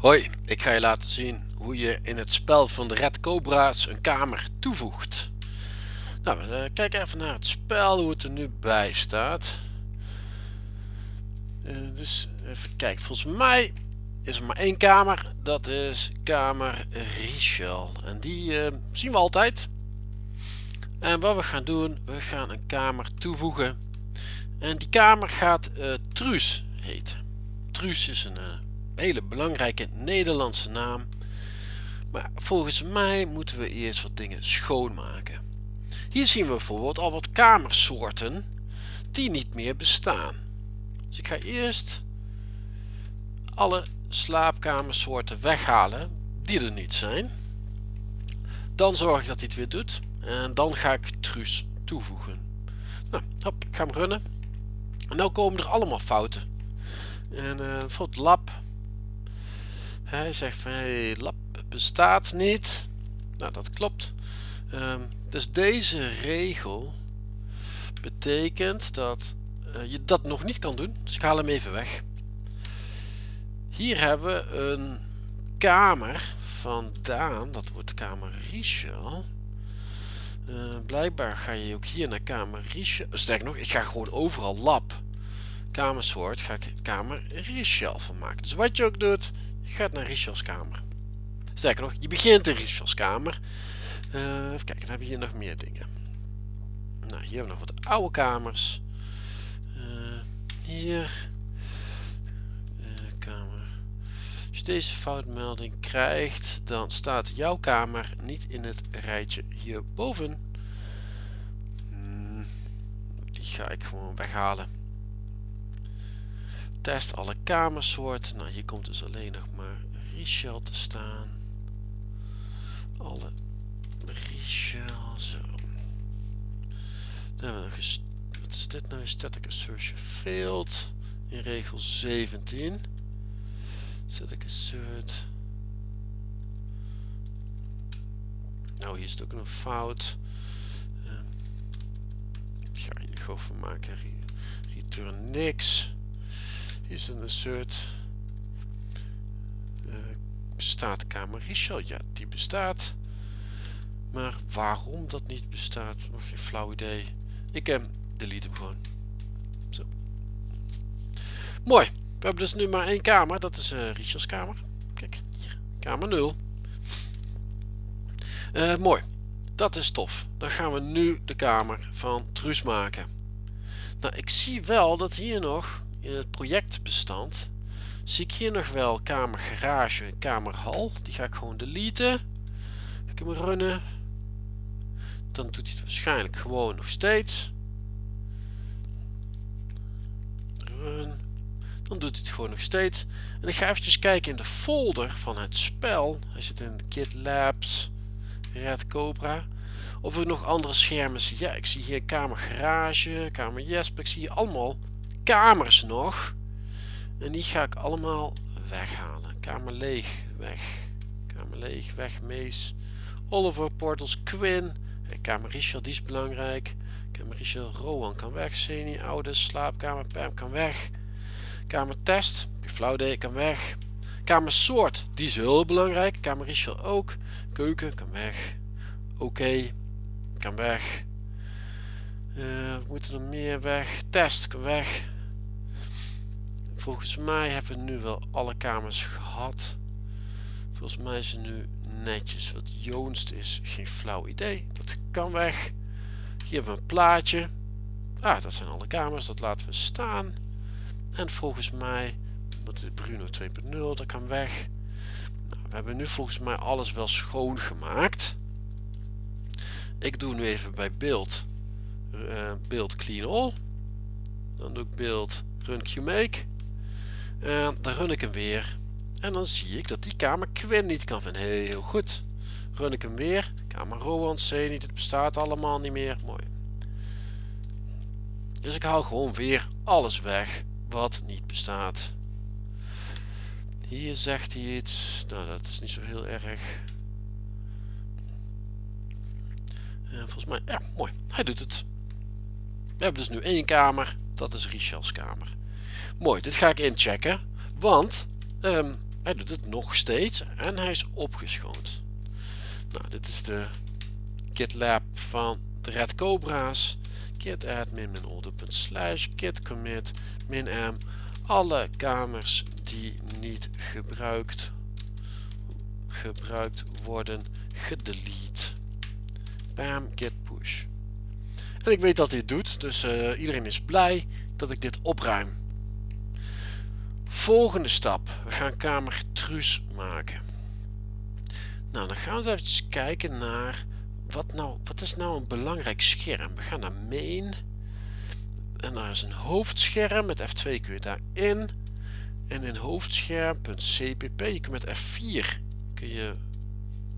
Hoi, ik ga je laten zien hoe je in het spel van de Red Cobra's een kamer toevoegt. Nou, uh, kijk even naar het spel, hoe het er nu bij staat. Uh, dus even kijken, volgens mij is er maar één kamer. Dat is kamer Richel. En die uh, zien we altijd. En wat we gaan doen, we gaan een kamer toevoegen. En die kamer gaat Truus heten. Truus is een hele belangrijke Nederlandse naam. Maar volgens mij moeten we eerst wat dingen schoonmaken. Hier zien we bijvoorbeeld al wat kamersoorten die niet meer bestaan. Dus ik ga eerst alle slaapkamersoorten weghalen die er niet zijn. Dan zorg ik dat hij het weer doet. En dan ga ik Truus toevoegen. Nou, hop, ik ga hem runnen. En nu komen er allemaal fouten. En uh, bijvoorbeeld lab hij zegt van hey, lab bestaat niet. Nou, dat klopt. Um, dus deze regel betekent dat uh, je dat nog niet kan doen. Dus ik haal hem even weg. Hier hebben we een kamer van Daan. Dat wordt kamer Richel. Uh, blijkbaar ga je ook hier naar kamer Richel. Sterker nog, ik ga gewoon overal lab. Kamersoort ga ik kamer Richel van maken. Dus wat je ook doet, gaat naar Richels kamer. Sterker nog, je begint in Richels kamer. Uh, even kijken, dan hebben we hier nog meer dingen. Nou, hier hebben we nog wat oude kamers. Uh, hier. Uh, kamer. Als je deze foutmelding krijgt, dan staat jouw kamer niet in het rijtje hierboven. Hmm, die ga ik gewoon weghalen. Test alle kamersoorten. Nou, hier komt dus alleen nog maar Richel te staan. Alle Richel, zo. Dan hebben we nog wat is dit nou? Static assertion failed. In regel 17. Static assert. Nou, hier is het ook een fout. Um, ik ga hier gewoon van maken. Return niks is een assert uh, bestaat kamer Richel ja die bestaat. Maar waarom dat niet bestaat nog geen flauw idee. Ik hem delete hem gewoon. Zo. Mooi. We hebben dus nu maar één kamer. Dat is uh, Richels kamer. Kijk hier. Kamer 0 uh, eh, mooi. Dat is tof. Dan gaan we nu de kamer van Truus maken. Nou ik zie wel dat hier nog in het projectbestand zie ik hier nog wel kamer garage en kamerhal. Die ga ik gewoon deleten. Ik hem runnen. Dan doet hij het waarschijnlijk gewoon nog steeds. Run. Dan doet hij het gewoon nog steeds. En ik ga eventjes kijken in de folder van het spel. Hij zit in kit labs red cobra. Of ik nog andere schermen zie. Ja ik zie hier kamer garage kamer jesper. Ik zie hier allemaal kamers nog. En die ga ik allemaal weghalen. Kamer leeg, weg. Kamer leeg, weg, Mees. Oliver, Portals, Quinn. Kamer Richard, die is belangrijk. Kamer Richard, Rowan kan weg. Seni, oude, slaapkamer, Pam kan weg. Kamer test, flauw kan weg. Kamer soort, die is heel belangrijk. Kamer Richard ook. Keuken kan weg. Oké, kan weg. We moeten er meer weg. Test kan weg. Volgens mij hebben we nu wel alle kamers gehad. Volgens mij is het nu netjes. Wat Joonst is, geen flauw idee. Dat kan weg. Hier hebben we een plaatje. Ah, dat zijn alle kamers. Dat laten we staan. En volgens mij, wat is Bruno 2.0, dat kan weg. Nou, we hebben nu volgens mij alles wel schoongemaakt. Ik doe nu even bij beeld, uh, beeld clean all. Dan doe ik beeld run qmake. En dan run ik hem weer. En dan zie ik dat die kamer Quinn niet kan vinden. Heel goed. Run ik hem weer. Kamer Rowan, C niet. Het bestaat allemaal niet meer. Mooi. Dus ik haal gewoon weer alles weg wat niet bestaat. Hier zegt hij iets. Nou, dat is niet zo heel erg. En volgens mij, ja, mooi. Hij doet het. We hebben dus nu één kamer. Dat is Richel's kamer. Mooi, dit ga ik inchecken. Want um, hij doet het nog steeds en hij is opgeschoond. Nou, dit is de GitLab van de Red Cobra's. Git admin min slash git commit min m. Alle kamers die niet gebruikt, gebruikt worden gedelete. Bam, git push. En ik weet dat dit doet, dus uh, iedereen is blij dat ik dit opruim. Volgende stap. We gaan kamer truus maken. Nou, dan gaan we even kijken naar wat, nou, wat is nou een belangrijk scherm. We gaan naar main. En daar is een hoofdscherm. Met F2 kun je daarin. En in hoofdscherm.cpp. Je kunt met F4 kun je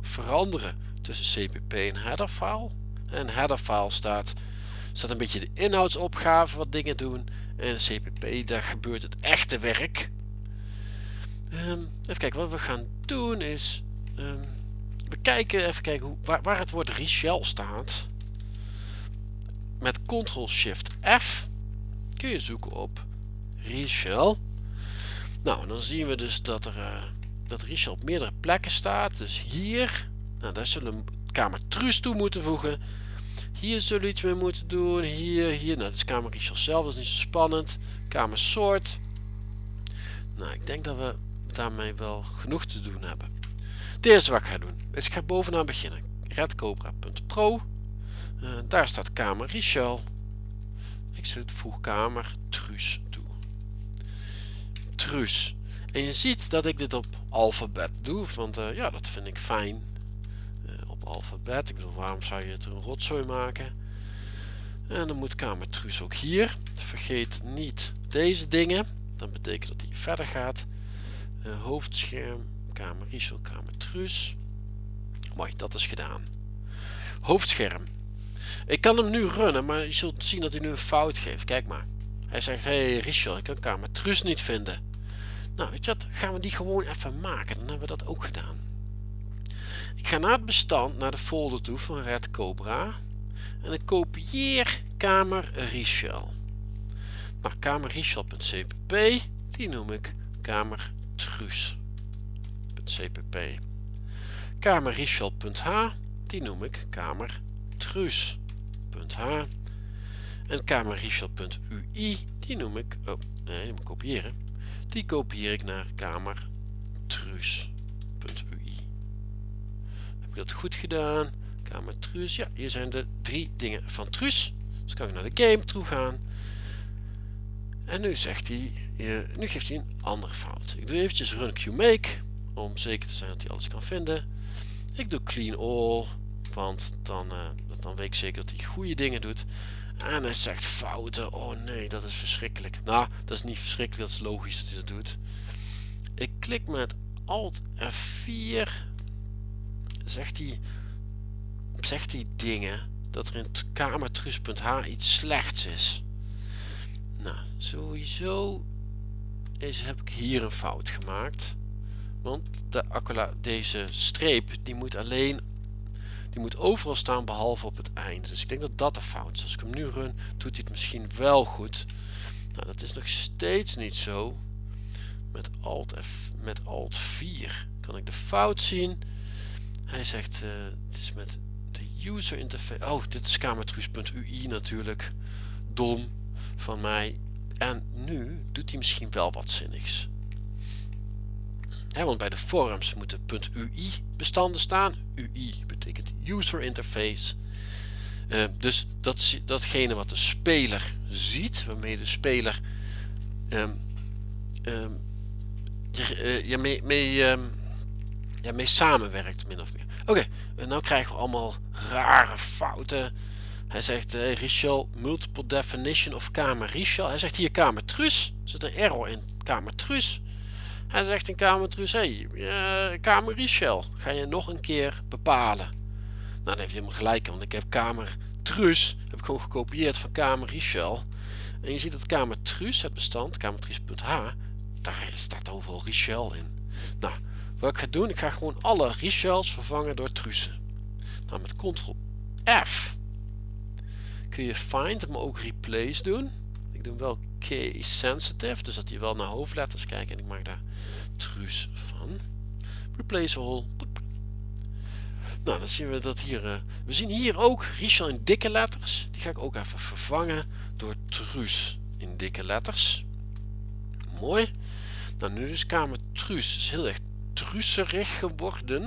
veranderen tussen cpp en header file. En header file staat, staat een beetje de inhoudsopgave wat dingen doen. En cpp daar gebeurt het echte werk. Um, even kijken, wat we gaan doen is... Um, we kijken, even kijken hoe, waar, waar het woord Richel staat. Met Ctrl-Shift-F kun je zoeken op Richel. Nou, dan zien we dus dat er uh, dat Richel op meerdere plekken staat. Dus hier, nou, daar zullen we kamer Truus toe moeten voegen. Hier zullen we iets mee moeten doen. Hier, hier. Nou, dat is kamer Richel zelf, dat is niet zo spannend. Kamer soort. Nou, ik denk dat we daarmee wel genoeg te doen hebben. Het eerste wat ik ga doen, is ik ga bovenaan beginnen. redcobra.pro uh, Daar staat kamer Richel. Ik zet voeg kamer Truus toe. Truus. En je ziet dat ik dit op alfabet doe, want uh, ja, dat vind ik fijn. Uh, op alfabet. Ik bedoel, waarom zou je het een rotzooi maken? En dan moet kamer Truus ook hier. Vergeet niet deze dingen. Dan betekent dat hij verder gaat. Uh, hoofdscherm, kamer Riesel, kamer Truus. Mooi, dat is gedaan. Hoofdscherm. Ik kan hem nu runnen, maar je zult zien dat hij nu een fout geeft. Kijk maar. Hij zegt, hé hey, Richel, ik kan kamer Truus niet vinden. Nou, weet je wat, gaan we die gewoon even maken. Dan hebben we dat ook gedaan. Ik ga naar het bestand, naar de folder toe van Red Cobra. En ik kopieer kamer Richel. Nou, kamerrichel.cpp, die noem ik kamer truus.cpp. Kamerrichel.h, die noem ik kamer truus.h. En kamerrichel.ui, die noem ik, oh nee, die moet kopiëren. Die kopieer ik naar kamer truus.ui. Heb ik dat goed gedaan? Kamer truus, ja, hier zijn de drie dingen van truus. Dus kan ik naar de game toe gaan. En nu zegt hij, nu geeft hij een andere fout. Ik doe eventjes run qmake om zeker te zijn dat hij alles kan vinden. Ik doe clean all, want dan, uh, dan weet ik zeker dat hij goede dingen doet. En hij zegt fouten. Oh nee, dat is verschrikkelijk. Nou, dat is niet verschrikkelijk, dat is logisch dat hij dat doet. Ik klik met Alt F4. Zegt hij, zegt hij dingen dat er in kamertrus.h iets slechts is. Nou, sowieso is, heb ik hier een fout gemaakt. Want de accola, deze streep die moet alleen die moet overal staan behalve op het einde. Dus ik denk dat dat de fout is. Als ik hem nu run, doet hij het misschien wel goed. Nou, dat is nog steeds niet zo. Met Alt, F, met Alt 4 kan ik de fout zien. Hij zegt, uh, het is met de user interface. Oh, dit is kamertruus.ui natuurlijk. Dom van mij. En nu doet hij misschien wel wat zinnigs. want bij de forums moeten .ui bestanden staan. UI betekent user interface. Uh, dus dat, datgene wat de speler ziet, waarmee de speler um, um, je, uh, mee, mee, samenwerkt, min of meer. Oké, en nu krijgen we allemaal rare fouten. Hij zegt uh, Richel, multiple definition of kamer Richel. Hij zegt hier kamer trus. Er zit een error in kamer trus. Hij zegt in kamer trus, hey, uh, kamer Richel. Ga je nog een keer bepalen. Nou, dan heeft hij helemaal gelijk, want ik heb kamer trus. Heb ik gewoon gekopieerd van kamer Richel. En je ziet dat kamer trus, het bestand, kamertrus.h, daar staat overal Richel in. Nou, wat ik ga doen, ik ga gewoon alle Richels vervangen door trussen. Nou, met ctrl F kun je find, maar ook replace doen. Ik doe wel case sensitive, dus dat hij wel naar hoofdletters kijkt en ik maak daar truus van. replace all. Nou, dan zien we dat hier, uh, we zien hier ook Richel in dikke letters. Die ga ik ook even vervangen door Truus in dikke letters. Mooi. Nou, nu is kamer Truus is heel erg truuserig geworden.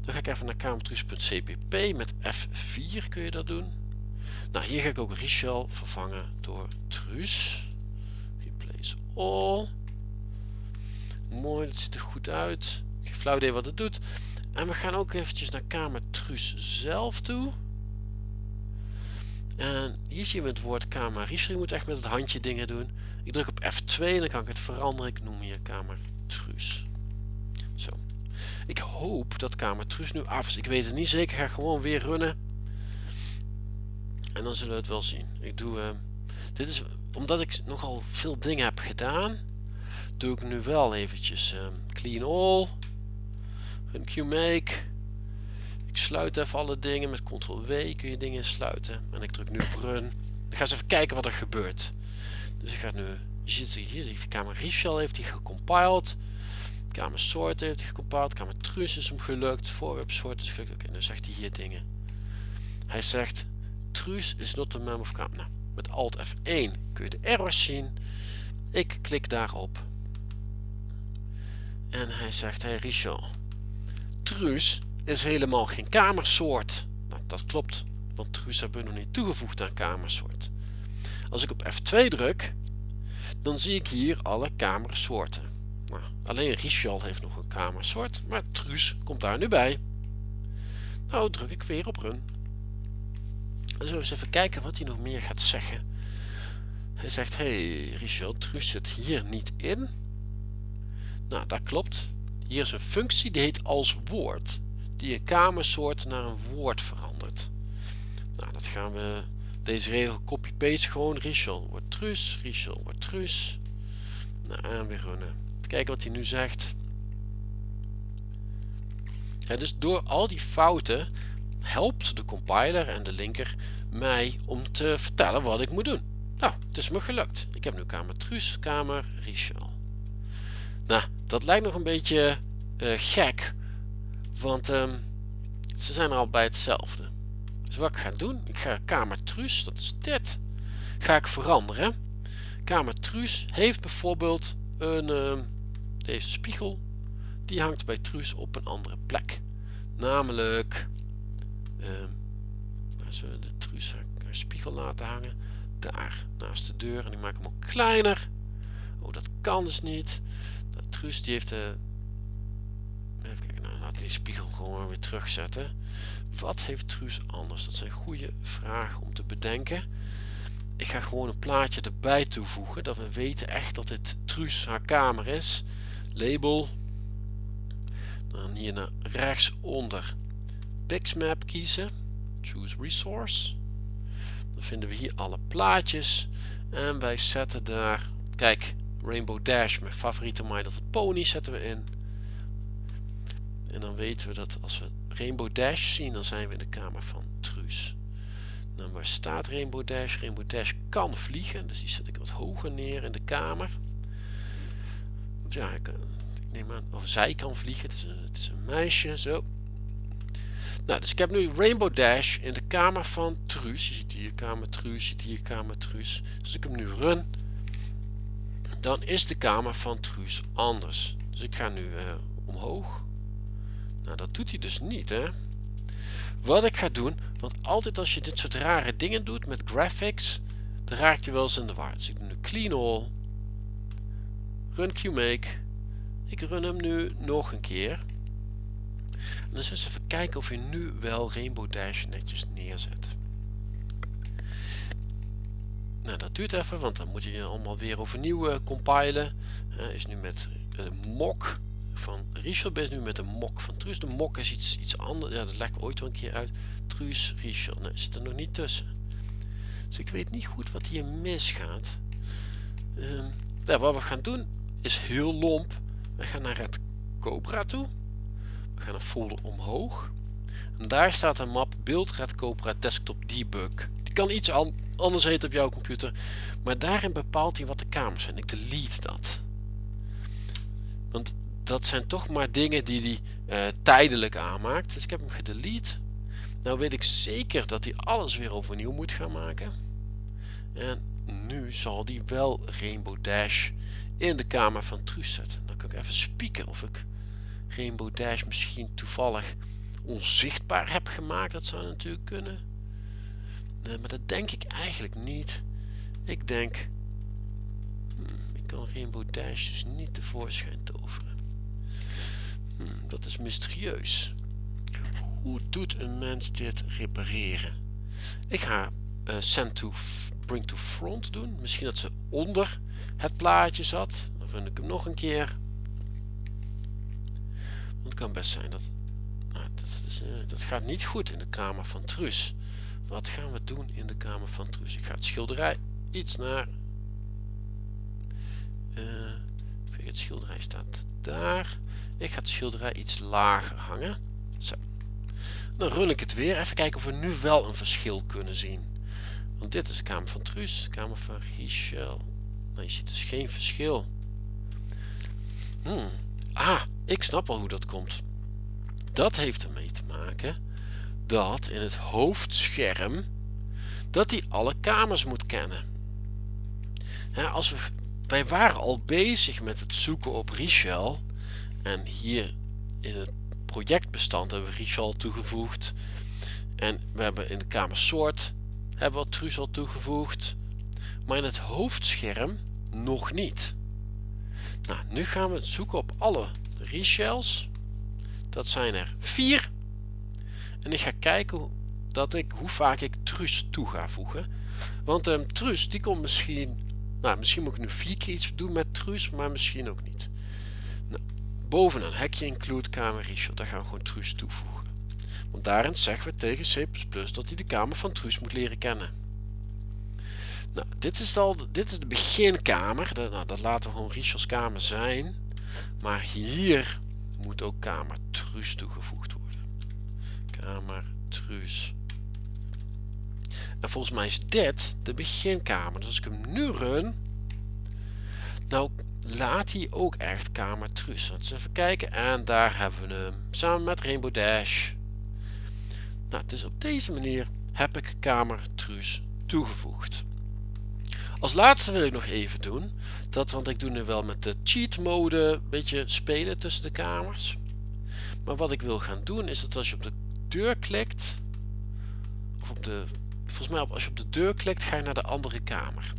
Dan ga ik even naar kamertruus.cpp met F4 kun je dat doen. Nou, hier ga ik ook Richel vervangen door Truus. Replace all. Mooi, dat ziet er goed uit. Geen flauw idee wat het doet. En we gaan ook eventjes naar kamer Truus zelf toe. En hier zien we het woord kamer Richel. Je moet echt met het handje dingen doen. Ik druk op F2 en dan kan ik het veranderen. Ik noem hier kamer Truus. Zo. Ik hoop dat kamer Truus nu af is. Ik weet het niet zeker. Ik ga gewoon weer runnen. En dan zullen we het wel zien. Ik doe... Uh, dit is omdat ik nogal veel dingen heb gedaan. Doe ik nu wel eventjes uh, clean all. Run qmake. Ik sluit even alle dingen. Met ctrl W kun je dingen sluiten. En ik druk nu run. Dan ga eens even kijken wat er gebeurt. Dus ik ga nu... Je ziet hier, de kamer Richel heeft hij gecompiled. Kamer sort heeft hij gecompiled. Kamer trus is hem gelukt. Voorwerp sort is gelukt. Oké, dan zegt hij hier dingen. Hij zegt truus is not a mem of kamer. Nou, met alt F1 kun je de errors zien. Ik klik daarop. En hij zegt, hey Richel, truus is helemaal geen kamersoort. Nou, dat klopt, want truus hebben we nog niet toegevoegd aan kamersoort. Als ik op F2 druk, dan zie ik hier alle kamersoorten. Nou, alleen Richel heeft nog een kamersoort, maar truus komt daar nu bij. Nou druk ik weer op run. We eens even kijken wat hij nog meer gaat zeggen. Hij zegt, hey Richel, truus zit hier niet in. Nou, dat klopt. Hier is een functie die heet als woord. Die een kamersoort naar een woord verandert. Nou, dat gaan we... Deze regel copy-paste gewoon. Richel wordt truus. Richel wordt truus. Nou, en weer. Kijken wat hij nu zegt. Dus door al die fouten helpt de compiler en de linker mij om te vertellen wat ik moet doen. Nou, het is me gelukt. Ik heb nu kamer truus, kamer Richel. Nou, dat lijkt nog een beetje uh, gek, want um, ze zijn er al bij hetzelfde. Dus wat ik ga doen, ik ga kamer truus, dat is dit, ga ik veranderen. Kamer truus heeft bijvoorbeeld een, uh, deze spiegel, die hangt bij truus op een andere plek. Namelijk, als we de truus spiegel laten hangen, daar naast de deur en ik maak hem ook kleiner. Oh, dat kan dus niet. Truus die heeft de... Even kijken, nou laat die spiegel gewoon weer terugzetten. Wat heeft Truus anders? Dat zijn goede vragen om te bedenken. Ik ga gewoon een plaatje erbij toevoegen. Dat we weten echt dat dit Truus haar kamer is. Label. Dan hier naar rechtsonder Pixmap kiezen. Choose Resource. Dan vinden we hier alle plaatjes. En wij zetten daar... Kijk, Rainbow Dash, mijn favoriete My Little Pony, zetten we in. En dan weten we dat als we Rainbow Dash zien, dan zijn we in de kamer van Truus. Dan waar staat Rainbow Dash? Rainbow Dash kan vliegen, dus die zet ik wat hoger neer in de kamer. Want ja, ik, ik neem aan, of zij kan vliegen, het is een meisje, zo. Nou, dus ik heb nu Rainbow Dash in de kamer van Truus. Je ziet hier kamer Truus, je ziet hier kamer Truus. Dus ik hem nu run dan is de kamer van Truus anders. Dus ik ga nu uh, omhoog. Nou, dat doet hij dus niet, hè. Wat ik ga doen, want altijd als je dit soort rare dingen doet met graphics, dan raak je wel eens in de war. Dus ik doe nu clean all. Run qmake. Ik run hem nu nog een keer. Zullen we even kijken of je nu wel Rainbow Dash netjes neerzet. Nou, dat duurt even, want dan moet je allemaal weer overnieuw uh, compilen. Uh, is nu met een mok van Richel, is nu met een mok van Truus. De mok is iets, iets anders, ja, dat ik ooit wel een keer uit. Truus, Richel, nee, zit er nog niet tussen. Dus ik weet niet goed wat hier misgaat. Ja, wat we gaan doen is heel lomp. We gaan naar het Cobra toe. We gaan een folder omhoog. En daar staat een map Build Red Cobra Desktop Debug. Die kan iets anders heet op jouw computer. Maar daarin bepaalt hij wat de kamers zijn. Ik delete dat. Want dat zijn toch maar dingen die hij uh, tijdelijk aanmaakt. Dus ik heb hem gedelete. Nou weet ik zeker dat hij alles weer overnieuw moet gaan maken. En nu zal hij wel Rainbow Dash in de kamer van Truus zetten. Dan kan ik even spieken of ik Rainbow Dash misschien toevallig onzichtbaar heb gemaakt. Dat zou natuurlijk kunnen. Maar dat denk ik eigenlijk niet. Ik denk... Hmm, ik kan Rainbow Dash dus niet tevoorschijn toveren. Hmm, dat is mysterieus. Hoe doet een mens dit repareren? Ik ga uh, send to bring to front doen. Misschien dat ze onder het plaatje zat. Dan run ik hem nog een keer. Kan best zijn dat... Nou, dat, uh, dat gaat niet goed in de kamer van Truus. Wat gaan we doen in de kamer van Truus? Ik ga het schilderij iets naar... Uh, het schilderij staat daar. Ik ga het schilderij iets lager hangen. Zo. Dan run ik het weer. Even kijken of we nu wel een verschil kunnen zien. Want dit is de kamer van Truus. Kamer van Richel. Nou, je ziet dus geen verschil. Hmm. Ah, ik snap wel hoe dat komt. Dat heeft ermee te maken dat in het hoofdscherm dat hij alle kamers moet kennen. als we, wij waren al bezig met het zoeken op Richel en hier in het projectbestand hebben we Richel toegevoegd en we hebben in de kamer soort hebben we Truus al toegevoegd maar in het hoofdscherm nog niet. Nou, nu gaan we zoeken op alle Richels. Dat zijn er vier en ik ga kijken dat ik, hoe vaak ik Truus toe ga voegen. Want um, Truus die komt misschien, nou misschien moet ik nu vier keer iets doen met Truus, maar misschien ook niet. Nou, bovenaan hekje include kamer Richel, daar gaan we gewoon Truus toevoegen. Want daarin zeggen we tegen C++ dat hij de kamer van Truus moet leren kennen. Nou, dit is, al, dit is de beginkamer. Nou, dat laten we gewoon Richels kamer zijn. Maar hier moet ook kamer Truus toegevoegd worden kamer Truus. En volgens mij is dit de beginkamer. Dus als ik hem nu run, nou laat hij ook echt kamer Truus. Laten we even kijken. En daar hebben we hem samen met Rainbow Dash. Nou, dus op deze manier heb ik kamer Truus toegevoegd. Als laatste wil ik nog even doen, dat, want ik doe nu wel met de cheat mode een beetje spelen tussen de kamers. Maar wat ik wil gaan doen is dat als je op de deur klikt, of op de, volgens mij als je op de deur klikt ga je naar de andere kamer.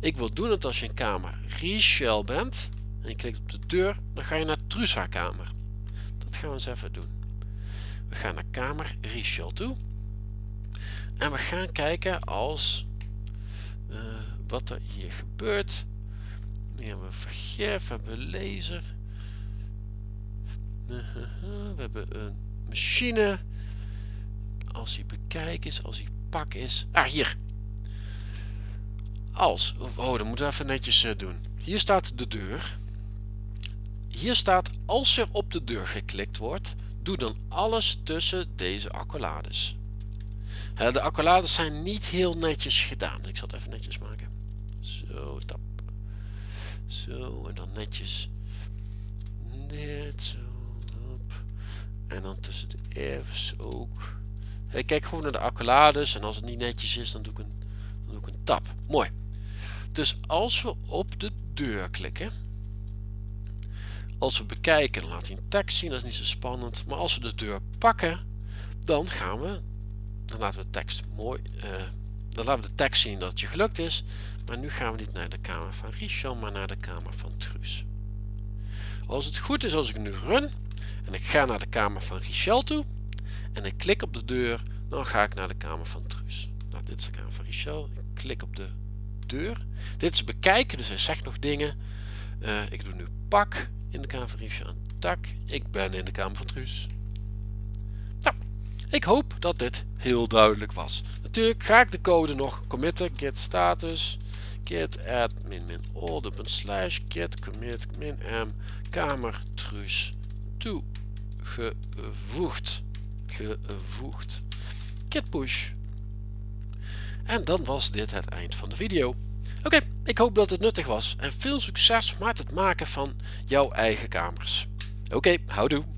Ik wil doen het als je in kamer Richel bent en je klikt op de deur, dan ga je naar Trusa kamer. Dat gaan we eens even doen. We gaan naar kamer Richel toe en we gaan kijken als wat er hier gebeurt. Hier hebben we vergif, we hebben laser. We hebben een machine als hij bekijk is, als hij pak is. Ah, hier. Als. Oh, dan moeten we even netjes uh, doen. Hier staat de deur. Hier staat als er op de deur geklikt wordt, doe dan alles tussen deze accolades. De accolades zijn niet heel netjes gedaan. Ik zal het even netjes maken. Zo, tap. Zo, en dan netjes. Dit, zo. En dan tussen de F's ook. Ik kijk gewoon naar de accolades en als het niet netjes is dan doe ik een, dan doe ik een tab. Mooi. Dus als we op de deur klikken, als we bekijken laat hij een tekst zien, dat is niet zo spannend. Maar als we de deur pakken, dan gaan we, dan laten we de tekst mooi, uh, dan laten we de tekst zien dat het je gelukt is. Maar nu gaan we niet naar de kamer van Richel, maar naar de kamer van Truus. Als het goed is als ik nu run en ik ga naar de kamer van Richel toe, en ik klik op de deur, dan ga ik naar de kamer van Truus. Nou, dit is de kamer van Richel. Ik klik op de deur. Dit is bekijken, dus hij zegt nog dingen. Uh, ik doe nu pak in de kamer van Richel en tak. Ik ben in de kamer van Truus. Ik hoop dat dit heel duidelijk was. Natuurlijk ga ik de code nog committen, git status, git add min min slash git commit min m kamer truus toegevoegd gevoegd. Git push. En dan was dit het eind van de video. Oké, ik hoop dat het nuttig was en veel succes met het maken van jouw eigen kamers. Oké, houdoe.